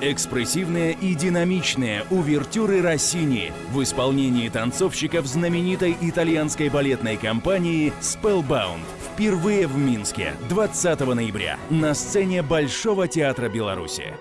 Экспрессивные и динамичные увертюры Россини в исполнении танцовщиков знаменитой итальянской балетной компании Spellbound. Впервые в Минске 20 ноября на сцене Большого театра Беларуси.